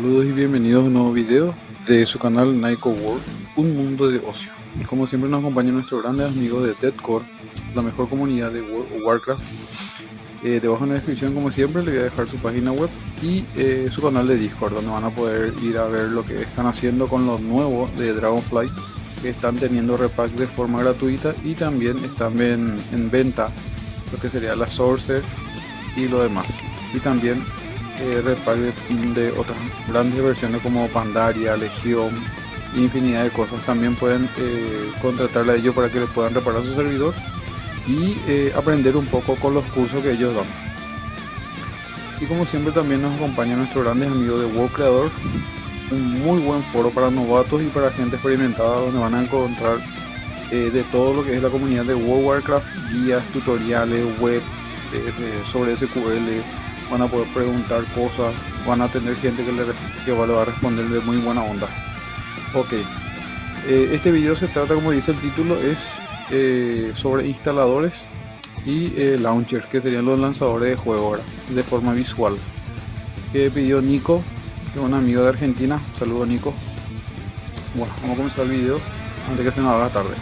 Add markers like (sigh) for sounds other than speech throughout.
Saludos y bienvenidos a un nuevo video de su canal Naiko World, un mundo de ocio. Como siempre nos acompañan nuestros grandes amigos de Deadcore, la mejor comunidad de World Warcraft. Eh, debajo en la descripción como siempre le voy a dejar su página web y eh, su canal de Discord donde van a poder ir a ver lo que están haciendo con los nuevos de Dragonflight que están teniendo repack de forma gratuita y también están en, en venta lo que sería la Sorcerer y lo demás. Y también eh, de, otras grandes versiones como Pandaria, Legión, infinidad de cosas. También pueden eh, contratarle a ellos para que le puedan reparar su servidor y eh, aprender un poco con los cursos que ellos dan. Y como siempre también nos acompaña nuestro grande amigo de World Creador, un muy buen foro para novatos y para gente experimentada donde van a encontrar eh, de todo lo que es la comunidad de World Warcraft, guías, tutoriales, web sobre SQL, van a poder preguntar cosas, van a tener gente que, le, que va a responder de muy buena onda. Ok, eh, este video se trata, como dice el título, es eh, sobre instaladores y eh, launchers, que serían los lanzadores de juego ahora, de forma visual. Que pidió Nico, que es un amigo de Argentina. Saludos Nico. Bueno, vamos a comenzar el video antes que se nos haga tarde.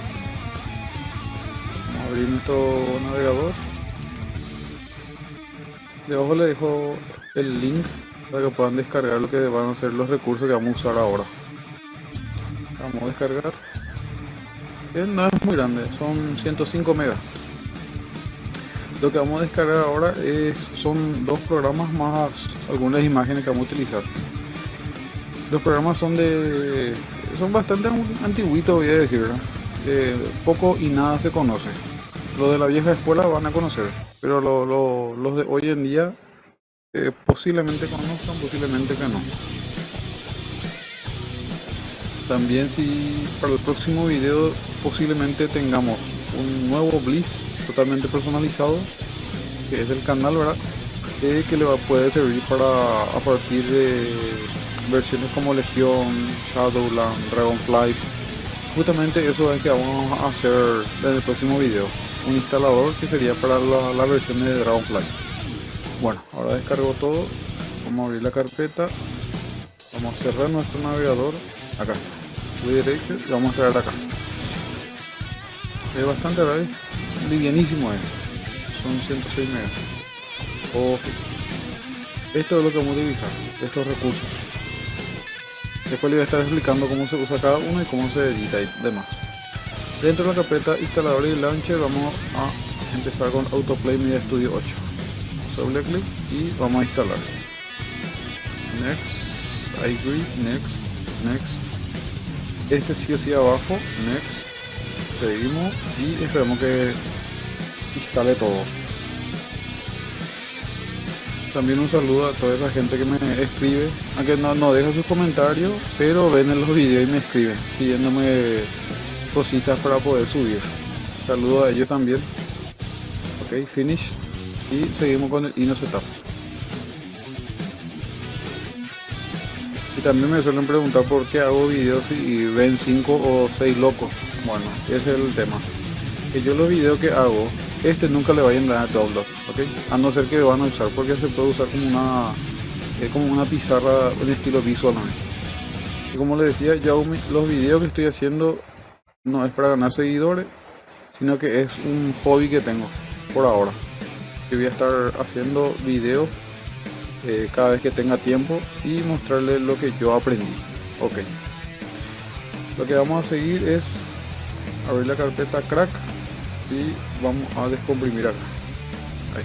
Vamos a abrir nuestro navegador. Debajo le dejo el link para que puedan descargar lo que van a ser los recursos que vamos a usar ahora. Vamos a descargar. no es muy grande, son 105 megas. Lo que vamos a descargar ahora es, son dos programas más algunas imágenes que vamos a utilizar. Los programas son de son bastante antiguitos voy a decir, eh, poco y nada se conoce. Lo de la vieja escuela van a conocer pero los de hoy en día eh, posiblemente conozcan, posiblemente que no. También si para el próximo video posiblemente tengamos un nuevo Bliss totalmente personalizado, que es del canal, ¿verdad? Eh, que le va, puede servir para a partir de versiones como Legión, Shadowland, Dragonfly. Justamente eso es que vamos a hacer en el próximo video un instalador que sería para la, versión de Dragonfly. Bueno, ahora descargo todo. Vamos a abrir la carpeta. Vamos a cerrar nuestro navegador. Acá. Voy derecho y vamos a traer acá. Es bastante raro. Livianísimo es. Son 106 megas. Ok. Esto es lo que vamos a utilizar. Estos recursos. Después le voy a estar explicando cómo se usa cada uno y cómo se edita y demás. Dentro de la carpeta instalador y launcher vamos a empezar con Autoplay Media Studio 8. Doble clic y vamos a instalar. Next, I agree, next, next. Este sí o sí abajo, next. Seguimos y esperamos que instale todo. También un saludo a toda esa gente que me escribe, aunque no, no deja sus comentarios, pero ven en los videos y me escriben pidiéndome cositas para poder subir. Saludo a ellos también. Ok, finish. Y seguimos con el Ino Setup. Y también me suelen preguntar por qué hago videos y ven 5 o 6 locos. Bueno, ese es el tema. Que yo los videos que hago, este nunca le vayan a dar download, ¿ok? A no ser que van a usar, porque se puede usar como una eh, como una pizarra en estilo visual. Y como les decía, ya los videos que estoy haciendo no es para ganar seguidores, sino que es un hobby que tengo por ahora. Que voy a estar haciendo videos eh, cada vez que tenga tiempo y mostrarles lo que yo aprendí. Ok. Lo que vamos a seguir es abrir la carpeta crack y vamos a descomprimir acá. Ahí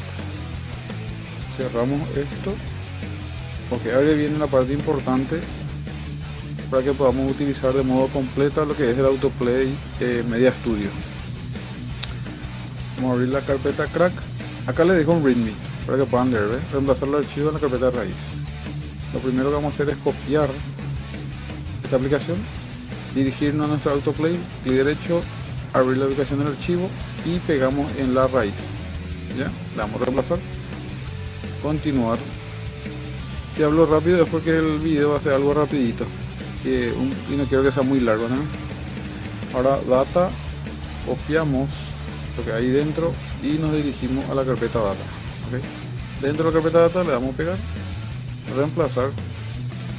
Cerramos esto. Ok, ahora viene la parte importante para que podamos utilizar de modo completo lo que es el autoplay eh, media studio. Vamos a abrir la carpeta crack. Acá le dejo un readme para que puedan ver reemplazar el archivo en la carpeta raíz. Lo primero que vamos a hacer es copiar esta aplicación dirigirnos a nuestro autoplay clic derecho abrir la ubicación del archivo y pegamos en la raíz ya le damos reemplazar. Continuar. Si hablo rápido es porque el video va a ser algo rapidito y no quiero que sea muy largo ahora data copiamos lo que hay dentro y nos dirigimos a la carpeta data dentro de la carpeta data le damos pegar reemplazar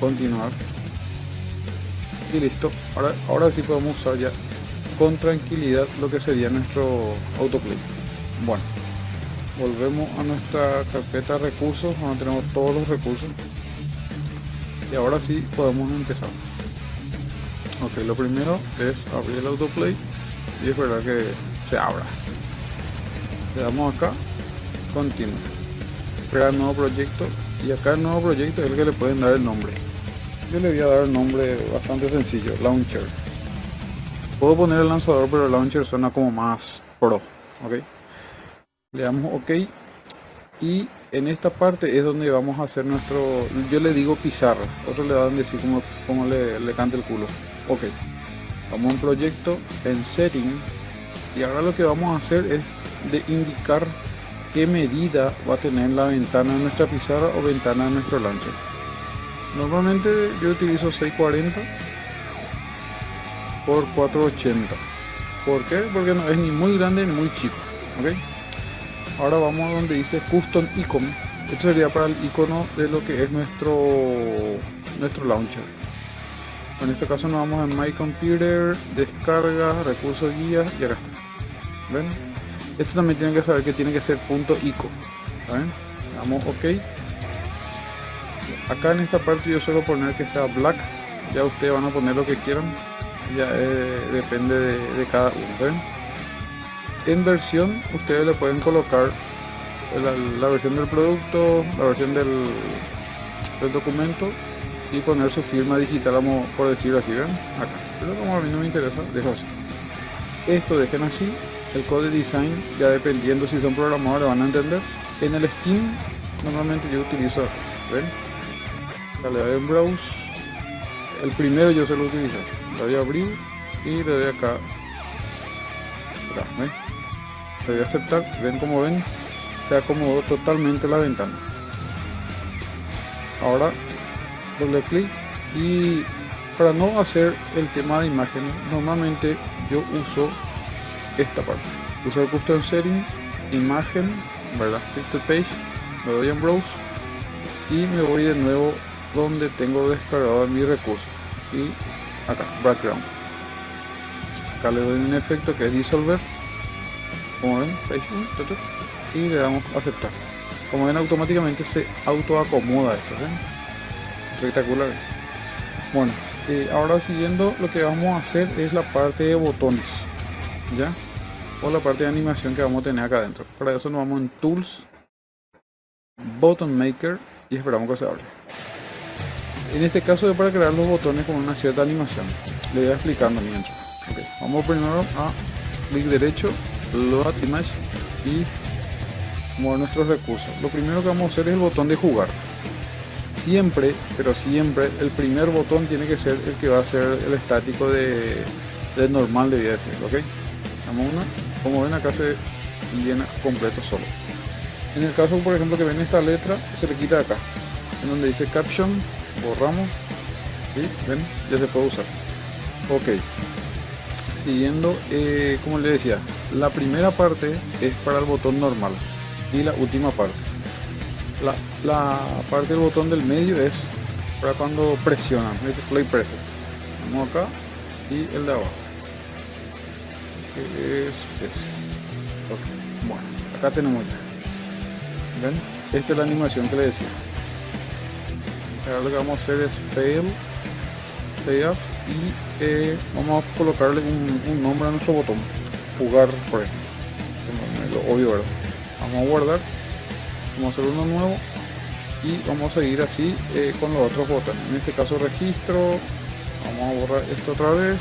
continuar y listo. Ahora, ahora sí podemos usar ya con tranquilidad lo que sería nuestro autoplay. Bueno volvemos a nuestra carpeta recursos donde tenemos todos los recursos. Y ahora sí podemos empezar ok lo primero es abrir el autoplay y esperar que se abra. Le damos acá continuo crear nuevo proyecto y acá el nuevo proyecto es el que le pueden dar el nombre. Yo le voy a dar el nombre bastante sencillo launcher. Puedo poner el lanzador pero el launcher suena como más pro ok. Le damos ok y en esta parte es donde vamos a hacer nuestro yo le digo pizarra otros le van a decir como, como le, le canta el culo ok vamos a un proyecto en setting y ahora lo que vamos a hacer es de indicar qué medida va a tener la ventana de nuestra pizarra o ventana de nuestro launcher normalmente yo utilizo 640 por 480 ¿por qué? porque no es ni muy grande ni muy chico ¿ok? ahora vamos a donde dice custom icon esto sería para el icono de lo que es nuestro nuestro launcher en este caso nos vamos a my computer descarga recursos guías y acá está. Ven esto también tienen que saber que tiene que ser punto ico ¿ven? damos ok. Acá en esta parte yo suelo poner que sea black. Ya ustedes van a poner lo que quieran. Ya eh, depende de, cada uno en versión ustedes le pueden colocar la, versión del producto la versión del, documento y poner su firma digital por decirlo así ven acá. Pero como a mí no me interesa dejo así. Esto dejen así el code design ya dependiendo si son programadores van a entender en el Steam normalmente yo utilizo ven le doy en browse. El primero yo se lo utilizo. Le doy a abrir y le doy acá, le doy a aceptar ven como ven se acomodó totalmente la ventana. Ahora doble clic y para no hacer el tema de imagen normalmente yo uso esta parte. El custom setting imagen verdad picture page me doy en browse y me voy de nuevo donde tengo descargado mi recurso. Y acá background. Acá le doy un efecto que es disolver como ven y le damos aceptar. Como ven automáticamente se auto acomoda esto espectacular. Bueno eh, ahora siguiendo lo que vamos a hacer es la parte de botones ya o la parte de animación que vamos a tener acá adentro. Para eso nos vamos en tools button maker y esperamos que se abra en este caso es para crear los botones con una cierta animación. Le voy explicando mientras. Vamos primero a clic derecho load image y mover nuestros recursos. Lo primero que vamos a hacer es el botón de jugar siempre pero siempre el primer botón tiene que ser el que va a ser el estático de, de normal debía decir ok damos una como ven acá se llena completo solo. En el caso por ejemplo que ven esta letra se le quita acá en donde dice caption borramos y ven ya se puede usar. Ok. Siguiendo eh, como le decía la primera parte es para el botón normal y la última parte la, parte del botón del medio es para cuando presionan play preset vamos acá y el de abajo. Que es ese. Bueno acá tenemos ya. Ven esta es la animación que le decía. Ahora lo que vamos a hacer es fail save y eh, vamos a colocarle un, nombre a nuestro botón. Jugar por ejemplo. Lo obvio verdad vamos a guardar vamos a hacer uno nuevo y vamos a seguir así eh, con los otros botones. En este caso registro. Vamos a borrar esto otra vez.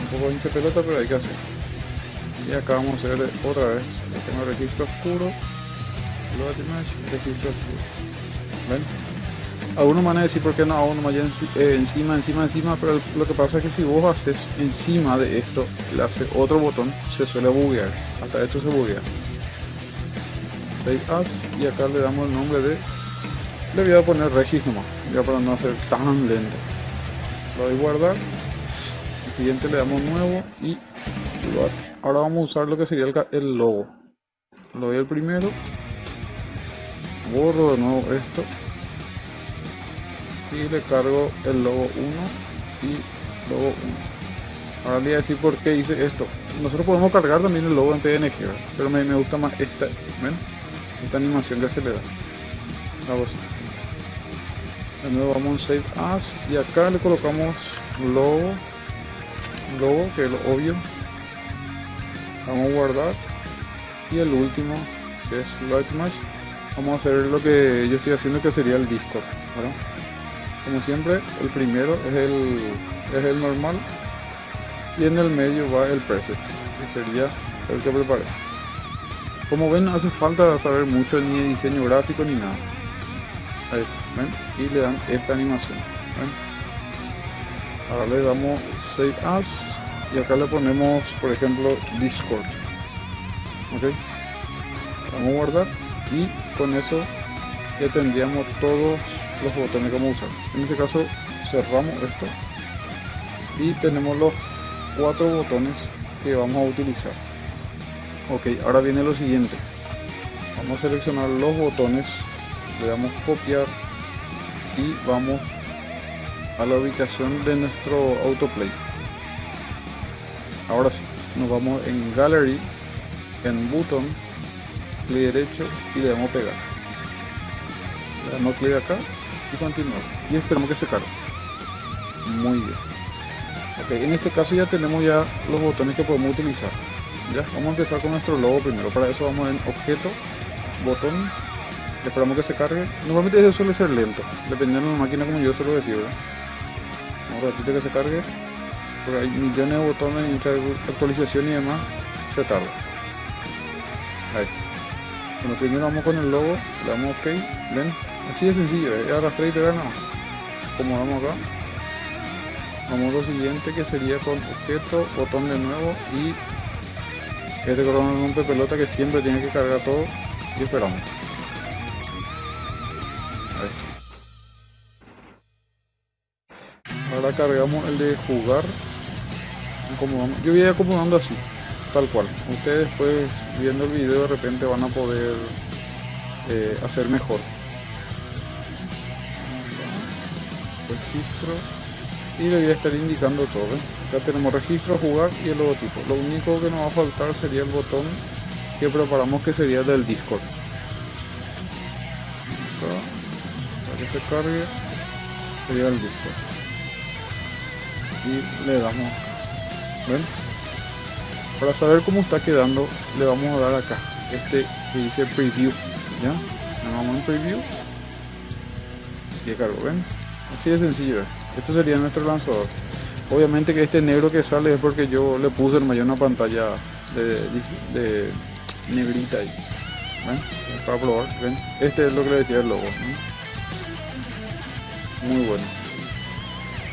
Un poco hincha pelota pero hay que hacer. Y acá vamos a hacer otra vez. Tengo registro oscuro. Registro oscuro. ¿Ven? Algunos van a decir por qué no hago nomás eh, encima, encima, encima, pero lo que pasa es que si vos haces encima de esto, le hace otro botón, se suele buguear. Hasta esto se buguea. Y acá le damos el nombre de... Le voy a poner Regis nomás, ya para no hacer tan lento. Lo doy guardar. El siguiente le damos nuevo y ahora vamos a usar lo que sería el, logo. Lo doy el primero borro de nuevo esto y le cargo el logo 1 y logo 1 ahora le voy a decir por qué hice esto nosotros podemos cargar también el logo en PNG pero me, gusta más esta. Esta animación que se le da. Vamos de nuevo vamos a save. As y acá le colocamos logo logo que es lo obvio. Vamos a guardar. Y el último que es Lightmatch vamos a hacer lo que yo estoy haciendo que sería el Discord como siempre el primero es el es el normal. Y en el medio va el preset que sería el que preparé como ven no hace falta saber mucho ni de diseño gráfico ni nada. Y le dan esta animación ahora le damos save as y acá le ponemos por ejemplo discord ok vamos a guardar y con eso ya tendríamos todos los botones que vamos a usar. En este caso cerramos esto y tenemos los cuatro botones que vamos a utilizar ok ahora viene lo siguiente. Vamos a seleccionar los botones le damos copiar y vamos a la ubicación de nuestro autoplay. Ahora sí nos vamos en gallery en button clic derecho y le damos pegar. Le damos clic acá y continuar y esperamos que se cargue. Muy bien. Ok en este caso ya tenemos ya los botones que podemos utilizar ya vamos a empezar con nuestro logo primero. Para eso vamos en objeto botón. Esperamos que se cargue. Normalmente eso suele ser lento dependiendo de la máquina como yo suelo decir ¿verdad? un ratito que se cargue porque hay millones de botones mucha actualización y demás se tarda. Ahí bueno primero vamos con el logo le damos ok ven. Así de sencillo ¿eh? arrastrar y pegar nada como vamos acá. Vamos a lo siguiente que sería con objeto botón de nuevo y este corona rompe pelota que siempre tiene que cargar todo y esperamos. Ahora cargamos el de jugar yo voy acomodando así tal cual. Ustedes pues viendo el video de repente van a poder eh, hacer mejor. Registro. Y le voy a estar indicando todo ya tenemos registro jugar y el logotipo. Lo único que nos va a faltar sería el botón que preparamos que sería del discord. Para que se cargue sería el discord. Y le damos ¿ven? para saber cómo está quedando le vamos a dar acá este que dice preview ya le vamos en preview. Y cargo ven. Así de sencillo esto sería nuestro lanzador obviamente que este negro que sale es porque yo le puse el mayor una pantalla de, negrita ahí para probar ¿ven? este es lo que le decía el logo muy bueno.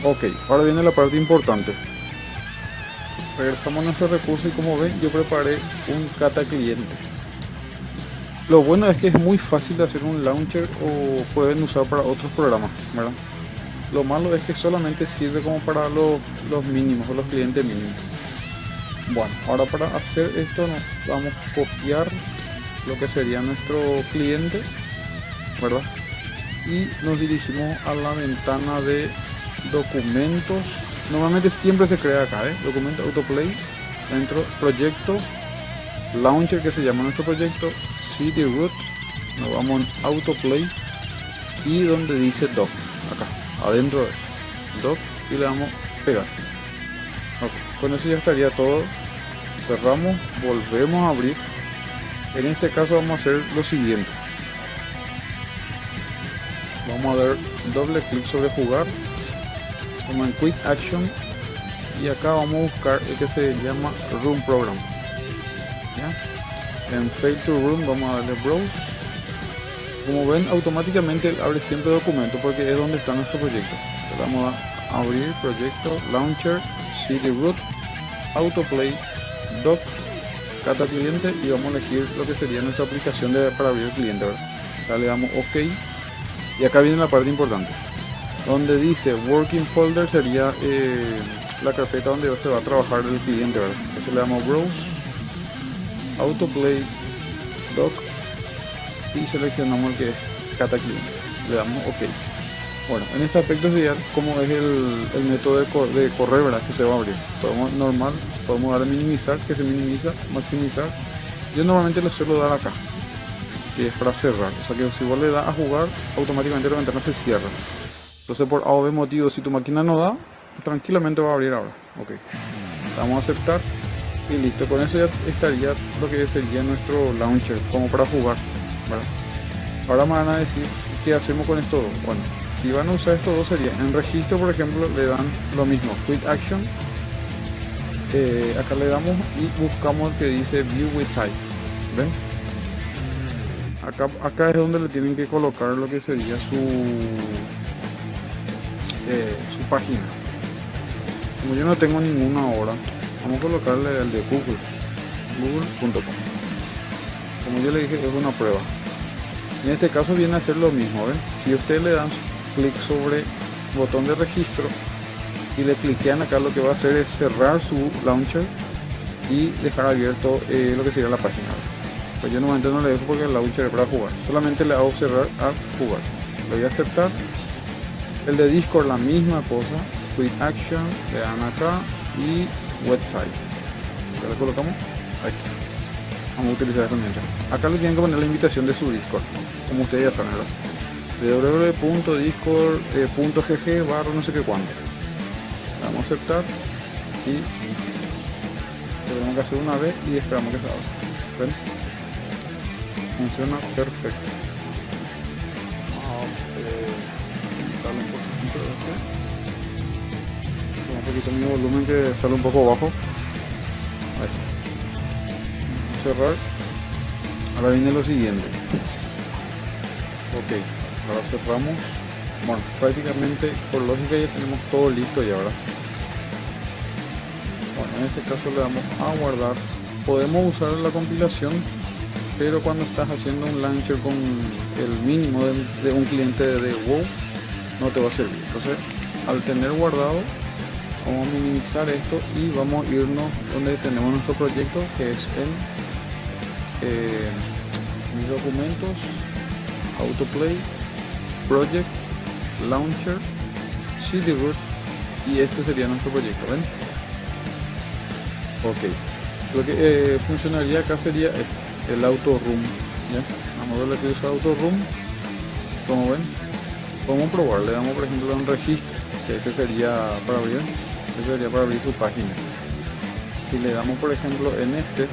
Ok ahora viene la parte importante. Regresamos a nuestro recurso y como ven yo preparé un kata cliente. Lo bueno es que es muy fácil de hacer un launcher o pueden usar para otros programas ¿verdad? Lo malo es que solamente sirve como para los, los mínimos o los clientes mínimos. Bueno ahora para hacer esto nos vamos a copiar lo que sería nuestro cliente verdad y nos dirigimos a la ventana de documentos. Normalmente siempre se crea acá ¿eh? documento autoplay dentro proyecto launcher que se llama nuestro proyecto cd root nos vamos en autoplay y donde dice doc acá adentro de doc y le damos pegar. Con eso ya estaría todo. Cerramos volvemos a abrir. En este caso vamos a hacer lo siguiente. Vamos a dar doble clic sobre jugar. Como en Quick Action. Y acá vamos a buscar el que se llama Room Program. En Fail to Room vamos a darle Browse como ven automáticamente abre siempre documento porque es donde está nuestro proyecto. Le vamos a abrir proyecto Launcher CD Root Autoplay Doc Cata cliente y vamos a elegir lo que sería nuestra aplicación de, para abrir el cliente ¿verdad? le damos ok. Y acá viene la parte importante donde dice working folder sería eh, la carpeta donde se va a trabajar el cliente entonces le damos browse autoplay doc y seleccionamos el que es cata cliente le damos ok Bueno, en este aspecto sería como es el, método de, correr, ¿verdad? Que se va a abrir. Podemos normal, podemos dar a minimizar, que se minimiza, maximizar. Yo normalmente le suelo dar acá, que es para cerrar. O sea que si vos le das a jugar, automáticamente la ventana se cierra. Entonces por A o B motivo, si tu máquina no da, tranquilamente va a abrir ahora. Ok. Vamos a aceptar y listo. Con eso ya estaría lo que sería nuestro launcher, como para jugar. Ahora me van a decir qué hacemos con esto. Bueno, si van a usar estos dos sería en registro por ejemplo le dan lo mismo quick action eh, acá le damos y buscamos el que dice view with site ven acá, acá es donde le tienen que colocar lo que sería su eh, su página. Como yo no tengo ninguna ahora vamos a colocarle el de google google.com como yo le dije es una prueba. En este caso viene a ser lo mismo ven si ustedes le dan clic sobre botón de registro y le cliquean acá lo que va a hacer es cerrar su launcher y dejar abierto eh, lo que sería la página pues yo normalmente no le dejo porque el launcher es para jugar. Solamente le hago cerrar a jugar. Le voy a aceptar. El de discord la misma cosa. Quick action le dan acá y website. Ya le colocamos ahí vamos a utilizar esto mientras. Acá le tienen que poner la invitación de su discord como ustedes ya saben ¿verdad? www.discord.gg eh, barra no sé qué cuándo vamos a aceptar y tenemos que hacer una vez y esperamos que se abra. Funciona perfecto. Vamos a poquito mi volumen que sale un poco bajo cerrar ahora viene lo siguiente. Ok ahora cerramos. Bueno prácticamente por lógica ya tenemos todo listo ya verdad bueno en este caso le damos a guardar. Podemos usar la compilación pero cuando estás haciendo un launcher con el mínimo de, un cliente de WoW no te va a servir. Entonces al tener guardado vamos a minimizar esto y vamos a irnos donde tenemos nuestro proyecto que es en eh, mis documentos autoplay project, launcher, CD root y este sería nuestro proyecto, ¿ven? Ok, lo que eh, funcionaría acá sería el auto room, ¿ya? Vamos a darle que usa auto room, como ven, podemos probar, le damos por ejemplo un registro, que este sería para abrir, este sería para abrir su página. Si le damos por ejemplo en este,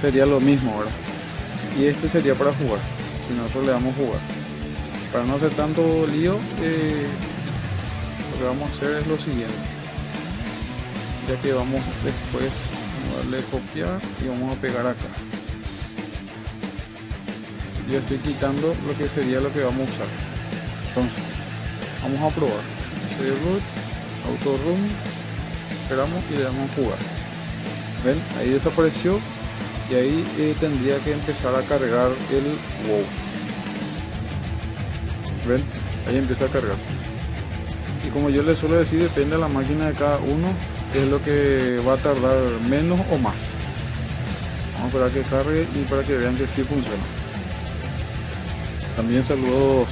sería lo mismo ahora y este sería para jugar y nosotros le damos jugar. Para no hacer tanto lío eh, lo que vamos a hacer es lo siguiente. Ya que vamos después a darle copiar y vamos a pegar acá. Yo estoy quitando lo que sería lo que vamos a usar. Entonces vamos a probar. Root auto room esperamos y le damos jugar ven ahí desapareció y ahí eh, tendría que empezar a cargar el wow. Ven ahí empieza a cargar. Y como yo les suelo decir depende de la máquina de cada uno es lo que va a tardar menos o más. Vamos a esperar que cargue y para que vean que sí funciona. También saludos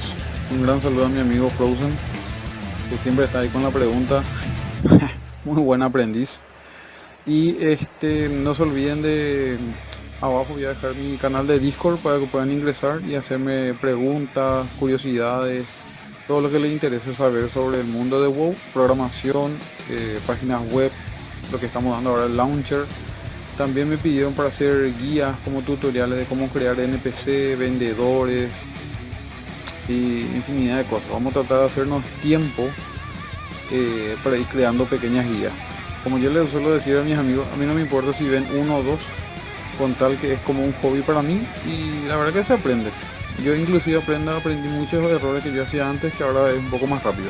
un gran saludo a mi amigo Frozen que siempre está ahí con la pregunta. (laughs) Muy buen aprendiz y este no se olviden de abajo voy a dejar mi canal de discord para que puedan ingresar y hacerme preguntas curiosidades todo lo que les interese saber sobre el mundo de WoW programación eh, páginas web lo que estamos dando ahora el launcher. También me pidieron para hacer guías como tutoriales de cómo crear npc vendedores y infinidad de cosas. Vamos a tratar de hacernos tiempo eh, para ir creando pequeñas guías como yo les suelo decir a mis amigos, a mí no me importa si ven uno o dos, con tal que es como un hobby para mí y la verdad que se aprende. Yo inclusive aprendo, aprendí muchos errores que yo hacía antes que ahora es un poco más rápido.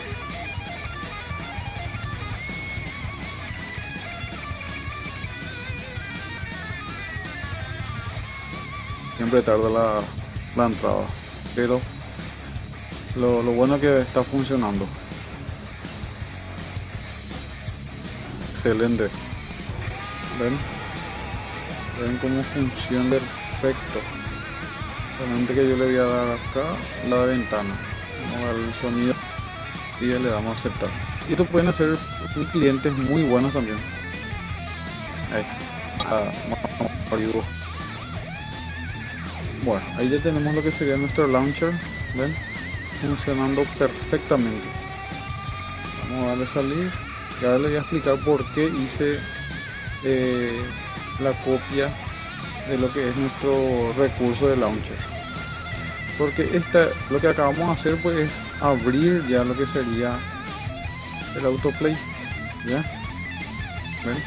Siempre tarda la, entrada, pero lo, lo bueno que está funcionando. Excelente ven ven cómo funciona perfecto Solamente que yo le voy a dar acá la ventana. El sonido y ya le damos a aceptar. Y esto pueden hacer clientes muy buenos también. Ahí. Ah, bueno, ahí ya tenemos lo que sería nuestro launcher. ¿Ven? Funcionando perfectamente. Vamos a darle salir. Y ahora le voy a explicar por qué hice eh, la copia de lo que es nuestro recurso de launcher. Porque esta lo que acabamos de hacer pues es abrir ya lo que sería el autoplay ya ¿Ven?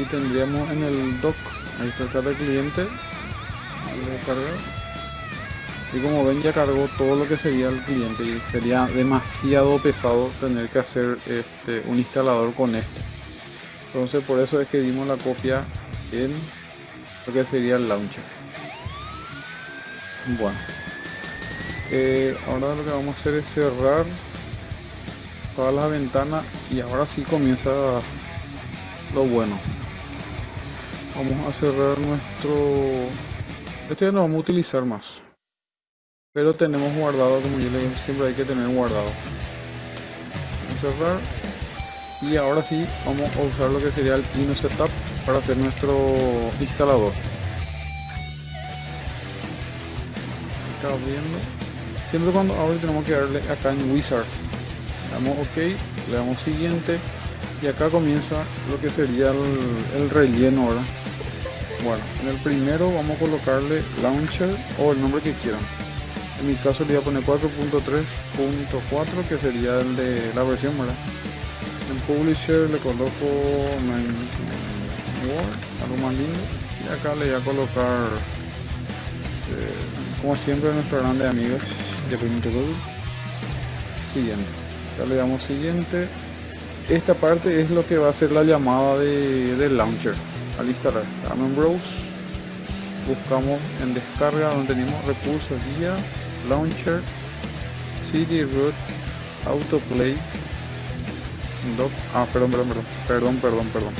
y tendríamos en el dock ahí está cada cliente y como ven ya cargó todo lo que sería el cliente y sería demasiado pesado tener que hacer este un instalador con este entonces por eso es que dimos la copia en lo que sería el launcher. Bueno. Eh, ahora lo que vamos a hacer es cerrar todas las ventanas y ahora sí comienza lo bueno. Vamos a cerrar nuestro esto ya no vamos a utilizar más pero tenemos guardado como yo le digo siempre hay que tener guardado. Vamos a cerrar. Y ahora sí vamos a usar lo que sería el Pino Setup para hacer nuestro instalador. Está abriendo. Siempre cuando abre tenemos que darle acá en Wizard. Le damos ok le damos siguiente. Y acá comienza lo que sería el, relleno ahora. Bueno en el primero vamos a colocarle launcher o el nombre que quieran en mi caso le voy a poner 4.3.4 que sería el de la versión verdad en publisher le coloco Word, algo más lindo. Y acá le voy a colocar eh, como siempre nuestro grande amigos de Google. Siguiente. Ya le damos siguiente. Esta parte es lo que va a ser la llamada de, del launcher. Al instalar. Damos en buscamos en descarga donde tenemos recursos guía launcher cd root autoplay ah perdón perdón perdón perdón perdón perdón.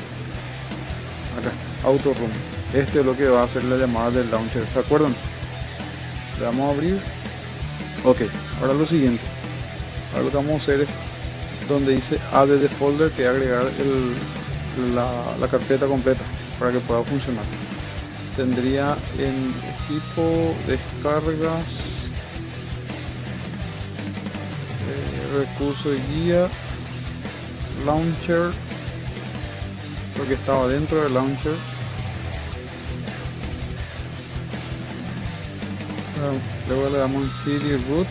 Acá auto room este es lo que va a hacer la llamada del launcher se acuerdan le damos a abrir. Ok ahora lo siguiente. Ahora lo que vamos a hacer es donde dice add the folder que agregar el, la, la carpeta completa para que pueda funcionar. Tendría en equipo descargas eh, recurso de guía. Launcher. Lo que estaba dentro del launcher. Luego le damos cd root.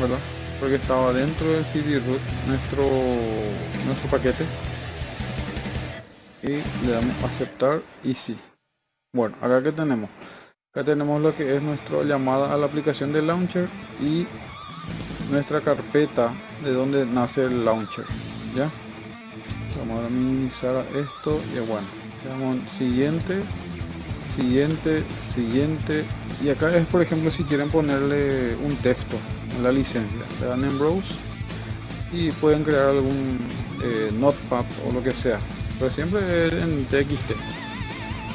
Verdad porque estaba dentro del cd root nuestro nuestro paquete. Y le damos aceptar y sí. Bueno acá que tenemos. Acá tenemos lo que es nuestra llamada a la aplicación del launcher y nuestra carpeta de donde nace el launcher ya vamos a minimizar esto y bueno le damos siguiente siguiente siguiente. Y acá es por ejemplo si quieren ponerle un texto en la licencia. Le dan en browse y pueden crear algún eh, notepad o lo que sea. Pero siempre en TXT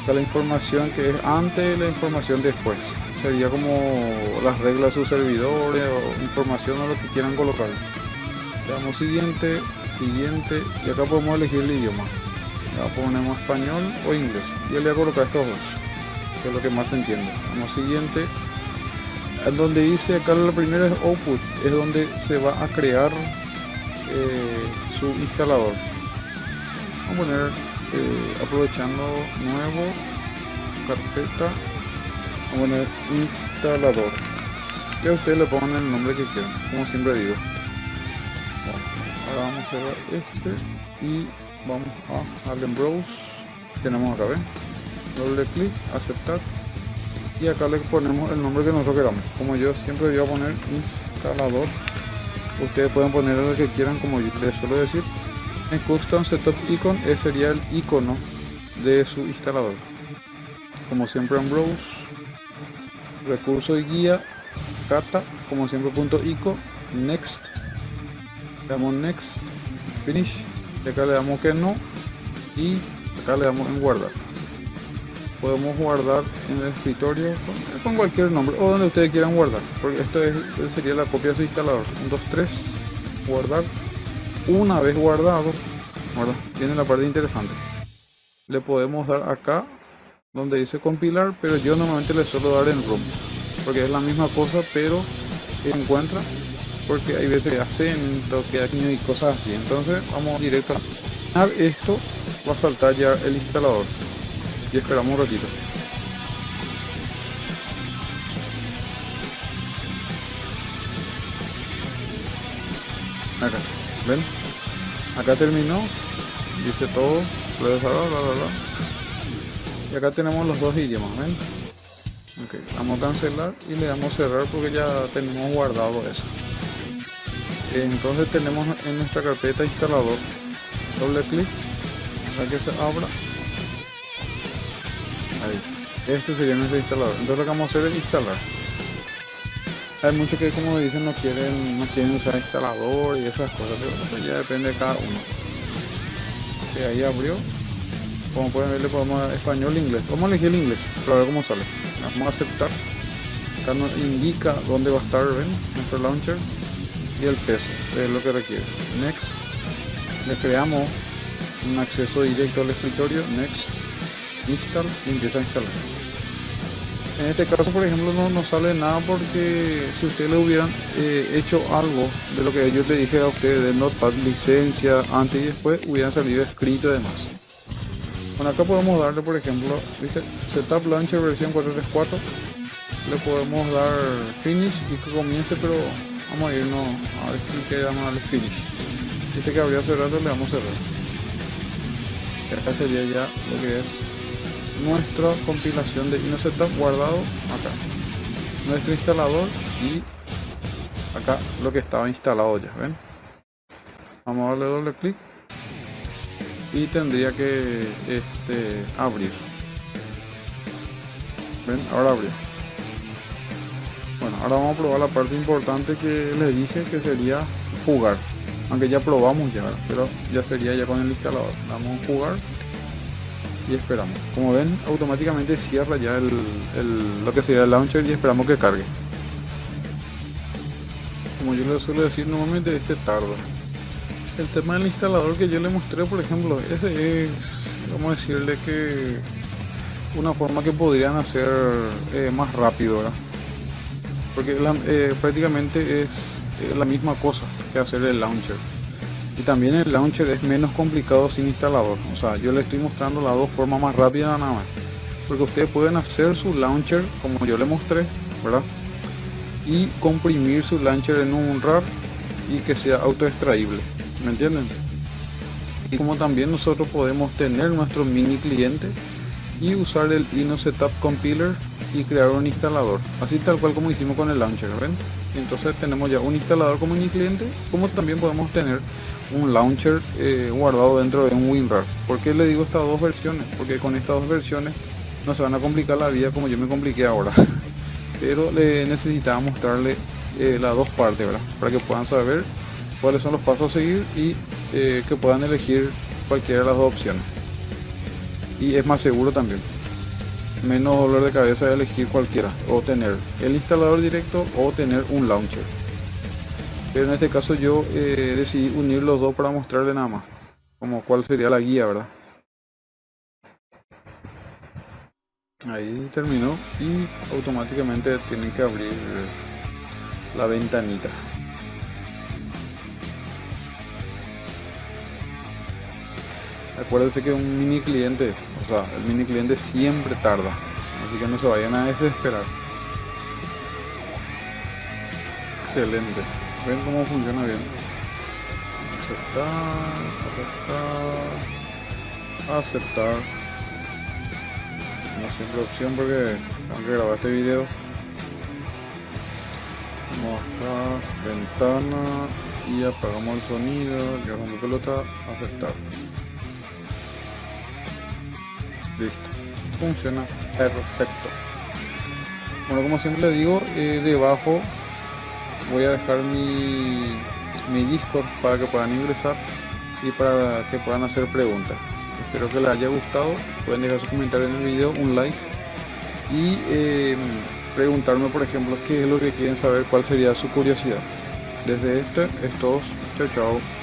está la información que es antes y la información después sería como las reglas de sus servidores o información o lo que quieran colocar. Le damos siguiente siguiente y acá podemos elegir el idioma. Ya ponemos español o inglés. Y le voy a colocar estos dos que es lo que más se entiende. Vamos siguiente. En donde dice acá la primera es output es donde se va a crear eh, su instalador. Vamos a poner eh, aprovechando nuevo carpeta vamos a poner instalador. Y a ustedes le pongan el nombre que quieran como siempre digo. Ahora vamos a cerrar este y vamos a darle en browse tenemos acá ven doble clic aceptar. Y acá le ponemos el nombre que nosotros queramos. Como yo siempre voy a poner instalador ustedes pueden poner lo que quieran como yo les suelo decir. En custom setup icon ese sería el icono de su instalador. Como siempre en browse recurso y guía cata como siempre punto ico next. Le damos next finish. Y acá le damos que no. Y acá le damos en guardar. Podemos guardar en el escritorio con, cualquier nombre o donde ustedes quieran guardar. Porque esto es, sería la copia de su instalador. 1, 2, 3 guardar. Una vez guardado tiene la parte interesante. Le podemos dar acá donde dice compilar pero yo normalmente le suelo dar en ROM porque es la misma cosa pero encuentra porque hay veces acento que hay y cosas así. Entonces vamos directo a esto. Va a saltar ya el instalador. Y esperamos un ratito. Acá. Ven acá terminó. Dice todo y acá tenemos los dos idiomas ven vamos a cancelar y le damos cerrar porque ya tenemos guardado eso. Entonces tenemos en nuestra carpeta instalador doble clic para que se abra. Ahí este sería nuestro instalador. Entonces lo que vamos a hacer es instalar. Hay muchos que como dicen no quieren no quieren usar instalador y esas cosas pero ya depende de cada uno. Que ahí abrió como pueden ver le podemos español inglés. Vamos a elegir el inglés para ver cómo sale. Vamos a aceptar. Acá nos indica dónde va a estar nuestro launcher y el peso es lo que requiere. Next. Le creamos un acceso directo al escritorio. Next. Install y empieza a instalar. En este caso por ejemplo no nos sale nada porque si ustedes le hubieran eh, hecho algo de lo que yo le dije a ustedes de notepad licencia antes y después hubieran salido escrito y demás bueno acá podemos darle por ejemplo ¿viste? setup launcher versión 434 le podemos dar finish y que comience pero vamos a irnos a ver que vamos a darle finish. Este que habría cerrado le damos cerrar. Acá sería ya lo que es nuestra compilación de Setup guardado acá. Nuestro instalador y acá lo que estaba instalado ya ven vamos a darle doble clic y tendría que este abrir. Ven ahora abrió bueno ahora vamos a probar la parte importante que les dije que sería jugar. Aunque ya probamos ya pero ya sería ya con el instalador. Damos jugar y esperamos. Como ven automáticamente cierra ya el, lo que sería el launcher y esperamos que cargue. Como yo le suelo decir normalmente este tarda el tema del instalador que yo le mostré por ejemplo ese es vamos a decirle que una forma que podrían hacer eh, más rápido ¿verdad? porque eh, prácticamente es la misma cosa que hacer el launcher. Y también el launcher es menos complicado sin instalador. O sea yo le estoy mostrando las dos formas más rápidas nada más. Porque ustedes pueden hacer su launcher como yo le mostré verdad y comprimir su launcher en un RAR y que sea auto extraíble ¿me entienden? y como también nosotros podemos tener nuestro mini cliente y usar el Ino Setup Compiler y crear un instalador así tal cual como hicimos con el launcher ¿ven? entonces tenemos ya un instalador como mini cliente como también podemos tener un launcher eh, guardado dentro de un WinRAR ¿por qué le digo estas dos versiones? porque con estas dos versiones no se van a complicar la vida como yo me compliqué ahora (laughs) pero le necesitaba mostrarle eh, las dos partes ¿verdad? para que puedan saber cuáles son los pasos a seguir y eh, que puedan elegir cualquiera de las dos opciones. Y es más seguro también. Menos dolor de cabeza elegir cualquiera o tener el instalador directo o tener un launcher. Pero en este caso yo eh, decidí unir los dos para mostrarle nada más como cuál sería la guía verdad ahí terminó y automáticamente tienen que abrir la ventanita acuérdense que un mini cliente, o sea, el mini cliente siempre tarda, así que no se vayan a desesperar. Excelente, ven cómo funciona bien. Aceptar, aceptar, aceptar. No siempre opción porque tengo que grabar este video. Mostrar, ventana y apagamos el sonido, rompo pelota, aceptar. Listo. Funciona perfecto. Bueno, como siempre le digo, eh, debajo voy a dejar mi, mi Discord para que puedan ingresar y para que puedan hacer preguntas. Espero que les haya gustado. Pueden dejar su comentario en el video, un like y eh, preguntarme, por ejemplo, qué es lo que quieren saber, cuál sería su curiosidad. Desde este es todo. Chao, chao.